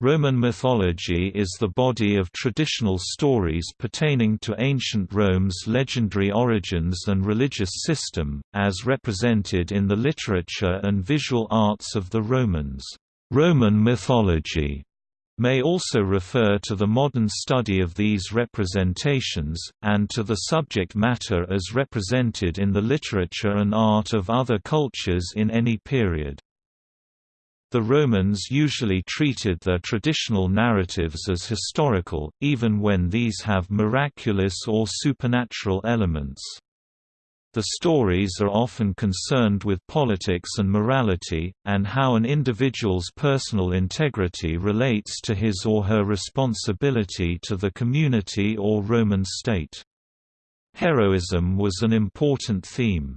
Roman mythology is the body of traditional stories pertaining to ancient Rome's legendary origins and religious system, as represented in the literature and visual arts of the Romans. Roman mythology may also refer to the modern study of these representations, and to the subject matter as represented in the literature and art of other cultures in any period. The Romans usually treated their traditional narratives as historical, even when these have miraculous or supernatural elements. The stories are often concerned with politics and morality, and how an individual's personal integrity relates to his or her responsibility to the community or Roman state. Heroism was an important theme.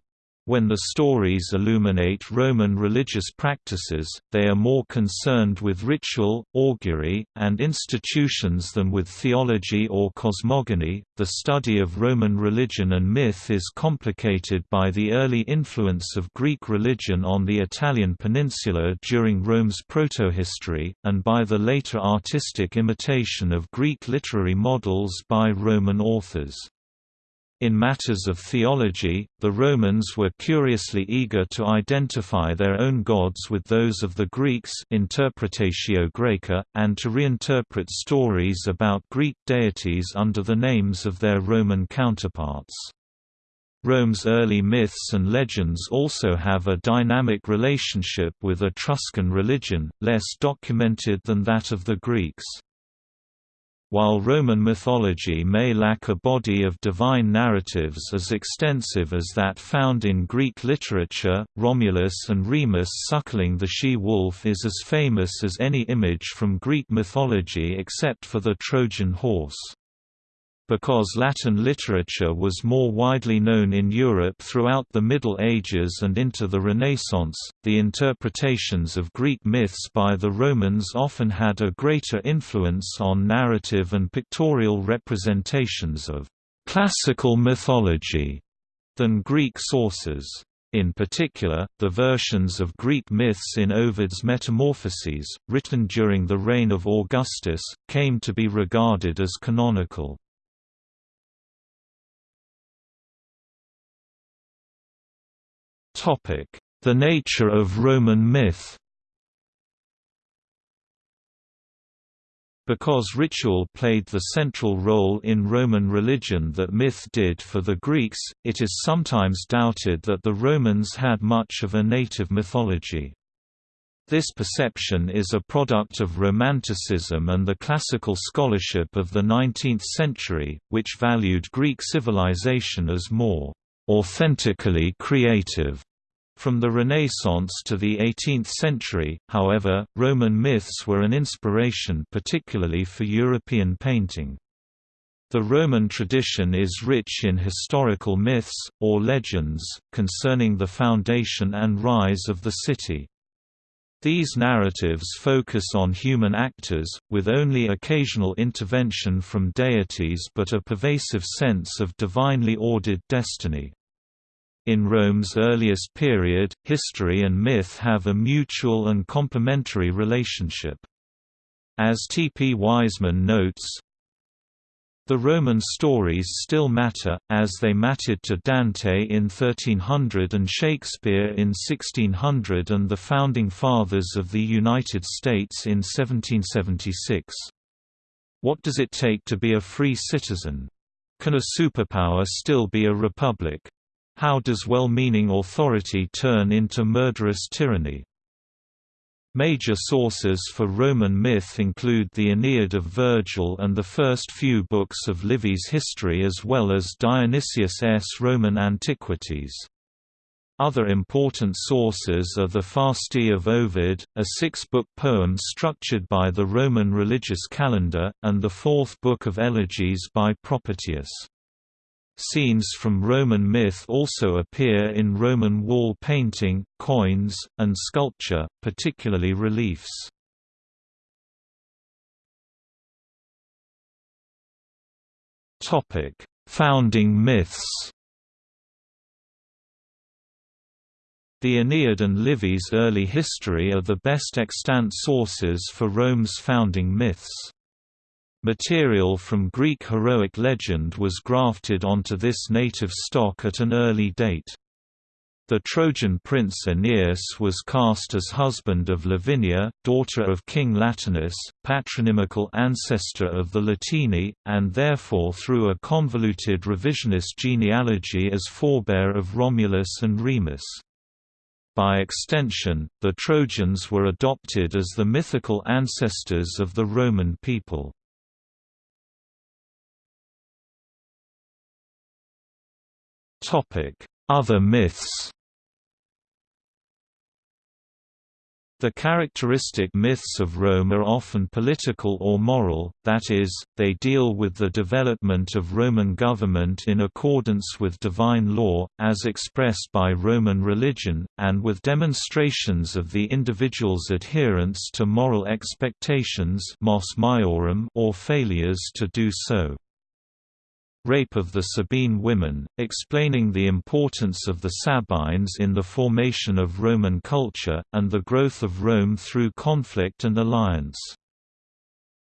When the stories illuminate Roman religious practices, they are more concerned with ritual, augury, and institutions than with theology or cosmogony. The study of Roman religion and myth is complicated by the early influence of Greek religion on the Italian peninsula during Rome's protohistory, and by the later artistic imitation of Greek literary models by Roman authors. In matters of theology, the Romans were curiously eager to identify their own gods with those of the Greeks Interpretatio Graeca, and to reinterpret stories about Greek deities under the names of their Roman counterparts. Rome's early myths and legends also have a dynamic relationship with Etruscan religion, less documented than that of the Greeks. While Roman mythology may lack a body of divine narratives as extensive as that found in Greek literature, Romulus and Remus suckling the she-wolf is as famous as any image from Greek mythology except for the Trojan horse. Because Latin literature was more widely known in Europe throughout the Middle Ages and into the Renaissance, the interpretations of Greek myths by the Romans often had a greater influence on narrative and pictorial representations of classical mythology than Greek sources. In particular, the versions of Greek myths in Ovid's Metamorphoses, written during the reign of Augustus, came to be regarded as canonical. The nature of Roman myth Because ritual played the central role in Roman religion that myth did for the Greeks, it is sometimes doubted that the Romans had much of a native mythology. This perception is a product of Romanticism and the classical scholarship of the 19th century, which valued Greek civilization as more authentically creative from the Renaissance to the 18th century, however, Roman myths were an inspiration particularly for European painting. The Roman tradition is rich in historical myths, or legends, concerning the foundation and rise of the city. These narratives focus on human actors, with only occasional intervention from deities but a pervasive sense of divinely ordered destiny. In Rome's earliest period, history and myth have a mutual and complementary relationship. As T. P. Wiseman notes, the Roman stories still matter, as they mattered to Dante in 1300 and Shakespeare in 1600 and the Founding Fathers of the United States in 1776. What does it take to be a free citizen? Can a superpower still be a republic? How does well-meaning authority turn into murderous tyranny? Major sources for Roman myth include the Aeneid of Virgil and the first few books of Livy's history as well as Dionysius' Roman Antiquities. Other important sources are the Fasti of Ovid, a six-book poem structured by the Roman religious calendar, and the fourth book of Elegies by Propertius. Scenes from Roman myth also appear in Roman wall painting, coins, and sculpture, particularly reliefs. Topic: Founding myths The Aeneid and Livy's early history are the best extant sources for Rome's founding myths. Material from Greek heroic legend was grafted onto this native stock at an early date. The Trojan prince Aeneas was cast as husband of Lavinia, daughter of King Latinus, patronymical ancestor of the Latini, and therefore through a convoluted revisionist genealogy as forebear of Romulus and Remus. By extension, the Trojans were adopted as the mythical ancestors of the Roman people. Other myths The characteristic myths of Rome are often political or moral, that is, they deal with the development of Roman government in accordance with divine law, as expressed by Roman religion, and with demonstrations of the individual's adherence to moral expectations or failures to do so. Rape of the Sabine women, explaining the importance of the Sabines in the formation of Roman culture, and the growth of Rome through conflict and alliance.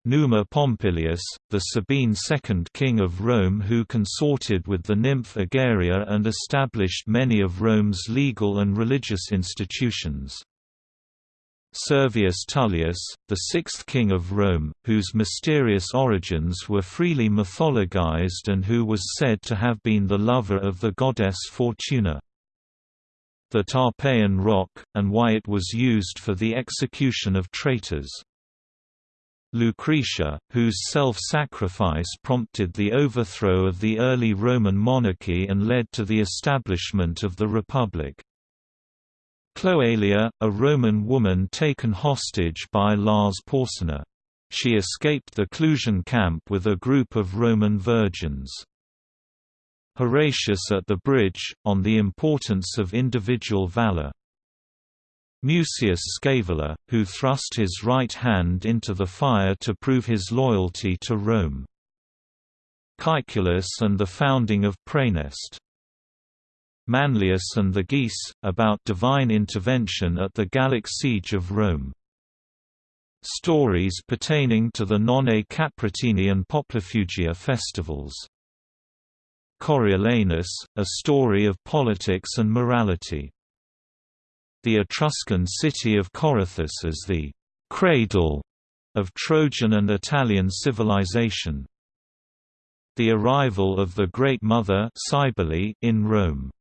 Numa Pompilius, the Sabine second king of Rome who consorted with the nymph Egeria and established many of Rome's legal and religious institutions. Servius Tullius, the sixth king of Rome, whose mysterious origins were freely mythologized and who was said to have been the lover of the goddess Fortuna. The Tarpeian rock, and why it was used for the execution of traitors. Lucretia, whose self-sacrifice prompted the overthrow of the early Roman monarchy and led to the establishment of the Republic. Cloelia, a Roman woman taken hostage by Lars Porsena. She escaped the Clusian camp with a group of Roman virgins. Horatius at the bridge, on the importance of individual valor. Mucius Scaevola, who thrust his right hand into the fire to prove his loyalty to Rome. Caeculus and the founding of Praeneste. Manlius and the Geese, about divine intervention at the Gallic siege of Rome. Stories pertaining to the Nonae Caprotinae and Poplifugia festivals. Coriolanus, a story of politics and morality. The Etruscan city of Corythus as the «cradle» of Trojan and Italian civilization. The arrival of the Great Mother in Rome.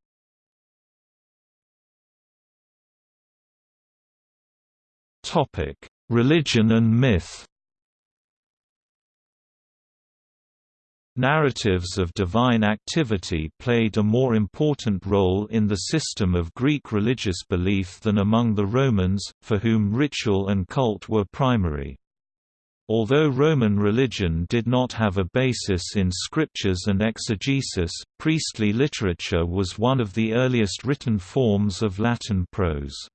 Topic: Religion and myth. Narratives of divine activity played a more important role in the system of Greek religious belief than among the Romans, for whom ritual and cult were primary. Although Roman religion did not have a basis in scriptures and exegesis, priestly literature was one of the earliest written forms of Latin prose.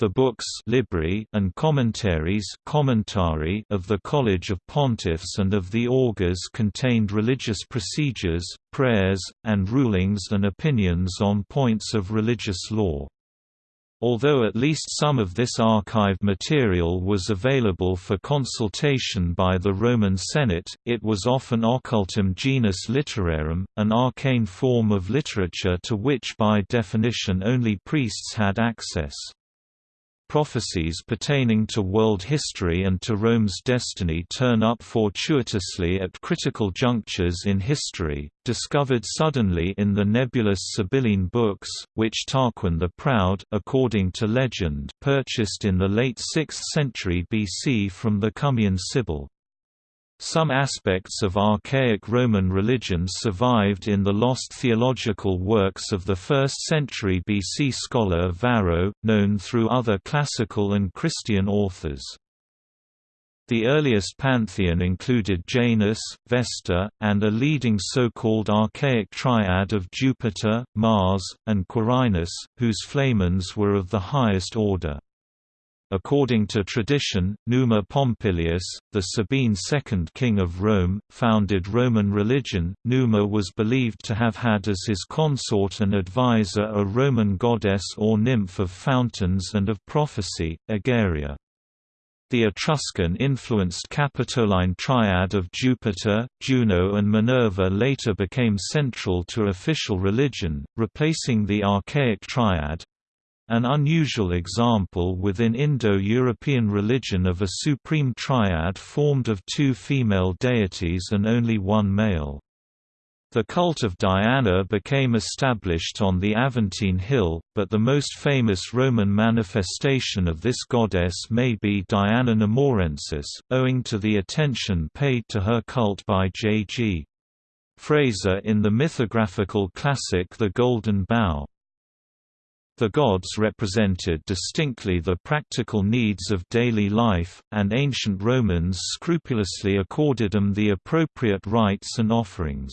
The books Libri and commentaries commentari of the College of Pontiffs and of the Augurs contained religious procedures, prayers, and rulings and opinions on points of religious law. Although at least some of this archived material was available for consultation by the Roman Senate, it was often occultum genus literarum, an arcane form of literature to which by definition only priests had access prophecies pertaining to world history and to Rome's destiny turn up fortuitously at critical junctures in history, discovered suddenly in the nebulous Sibylline books, which Tarquin the Proud according to legend purchased in the late 6th century BC from the Cumaean Sibyl. Some aspects of archaic Roman religion survived in the lost theological works of the 1st century BC scholar Varro, known through other classical and Christian authors. The earliest pantheon included Janus, Vesta, and a leading so-called archaic triad of Jupiter, Mars, and Quirinus, whose flamens were of the highest order. According to tradition, Numa Pompilius, the Sabine second king of Rome, founded Roman religion. Numa was believed to have had as his consort and advisor a Roman goddess or nymph of fountains and of prophecy, Egeria. The Etruscan-influenced Capitoline triad of Jupiter, Juno and Minerva later became central to official religion, replacing the archaic triad, an unusual example within Indo-European religion of a supreme triad formed of two female deities and only one male. The cult of Diana became established on the Aventine Hill, but the most famous Roman manifestation of this goddess may be Diana Nemorensis, owing to the attention paid to her cult by J.G. Frazer in the mythographical classic The Golden Bough. The gods represented distinctly the practical needs of daily life, and ancient Romans scrupulously accorded them the appropriate rites and offerings.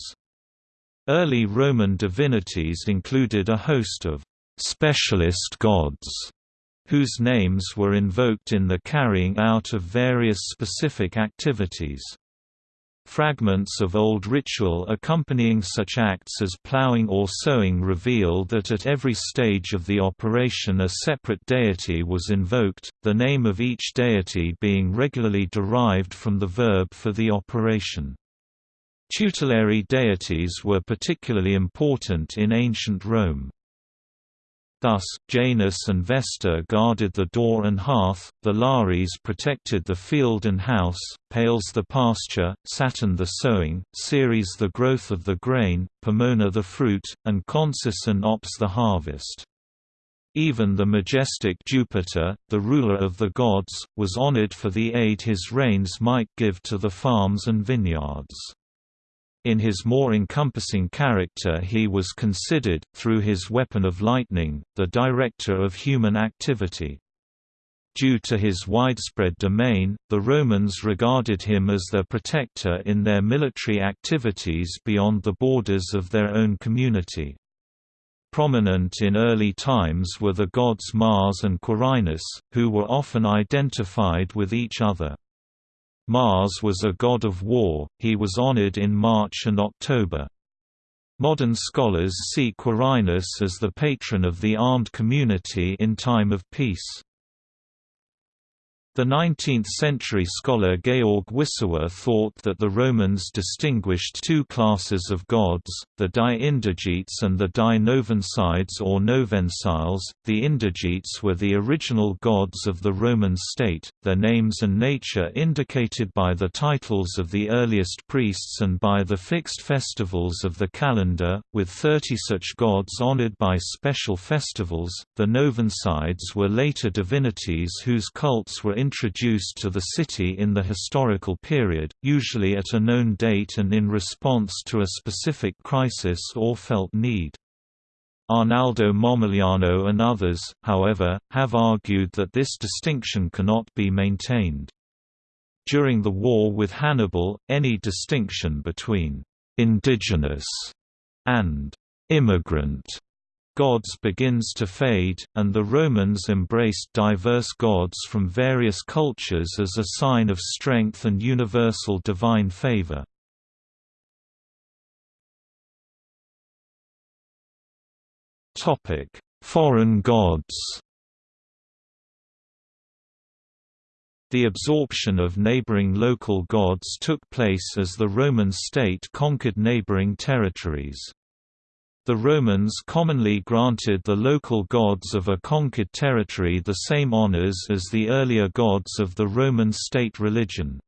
Early Roman divinities included a host of specialist gods, whose names were invoked in the carrying out of various specific activities. Fragments of old ritual accompanying such acts as plowing or sowing reveal that at every stage of the operation a separate deity was invoked, the name of each deity being regularly derived from the verb for the operation. Tutelary deities were particularly important in ancient Rome. Thus, Janus and Vesta guarded the door and hearth, the Lares protected the field and house, Pales the pasture, Saturn the sowing, Ceres the growth of the grain, Pomona the fruit, and Consus and Ops the harvest. Even the majestic Jupiter, the ruler of the gods, was honored for the aid his rains might give to the farms and vineyards. In his more encompassing character he was considered, through his weapon of lightning, the director of human activity. Due to his widespread domain, the Romans regarded him as their protector in their military activities beyond the borders of their own community. Prominent in early times were the gods Mars and Quirinus, who were often identified with each other. Mars was a god of war, he was honored in March and October. Modern scholars see Quirinus as the patron of the armed community in time of peace. The 19th-century scholar Georg Wissowa thought that the Romans distinguished two classes of gods, the di-indigetes and the di-novensides or novensiles. The indigetes were the original gods of the Roman state, their names and nature indicated by the titles of the earliest priests and by the fixed festivals of the calendar, with 30 such gods honored by special festivals. The novensides were later divinities whose cults were introduced to the city in the historical period, usually at a known date and in response to a specific crisis or felt need. Arnaldo Momigliano and others, however, have argued that this distinction cannot be maintained. During the war with Hannibal, any distinction between «indigenous» and «immigrant» gods begins to fade, and the Romans embraced diverse gods from various cultures as a sign of strength and universal divine favor. Foreign gods The absorption of neighboring local gods took place as the Roman state conquered neighboring territories. The Romans commonly granted the local gods of a conquered territory the same honors as the earlier gods of the Roman state religion.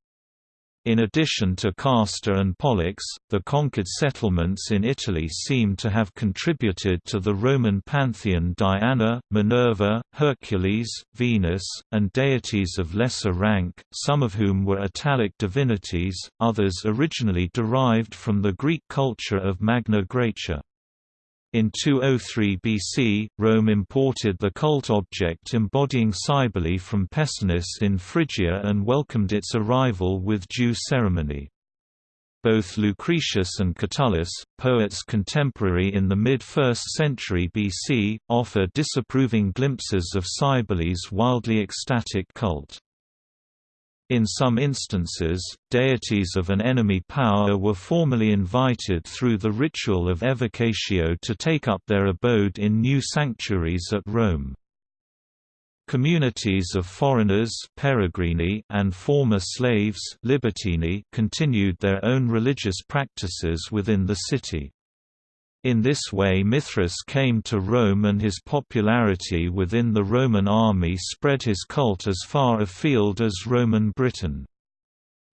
In addition to Castor and Pollux, the conquered settlements in Italy seem to have contributed to the Roman pantheon Diana, Minerva, Hercules, Venus, and deities of lesser rank, some of whom were Italic divinities, others originally derived from the Greek culture of Magna Graecia. In 203 BC, Rome imported the cult object embodying Cybele from Pessinus in Phrygia and welcomed its arrival with due ceremony. Both Lucretius and Catullus, poets contemporary in the mid-1st century BC, offer disapproving glimpses of Cybele's wildly ecstatic cult. In some instances, deities of an enemy power were formally invited through the ritual of evocatio to take up their abode in new sanctuaries at Rome. Communities of foreigners peregrini and former slaves libertini continued their own religious practices within the city. In this way Mithras came to Rome and his popularity within the Roman army spread his cult as far afield as Roman Britain.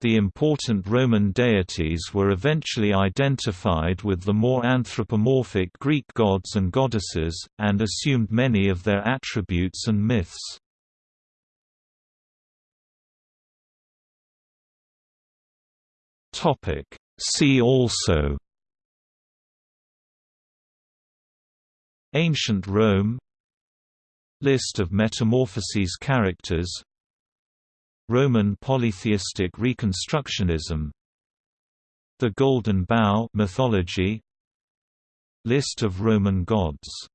The important Roman deities were eventually identified with the more anthropomorphic Greek gods and goddesses, and assumed many of their attributes and myths. See also Ancient Rome. List of Metamorphoses characters. Roman polytheistic reconstructionism. The Golden Bough mythology. List of Roman gods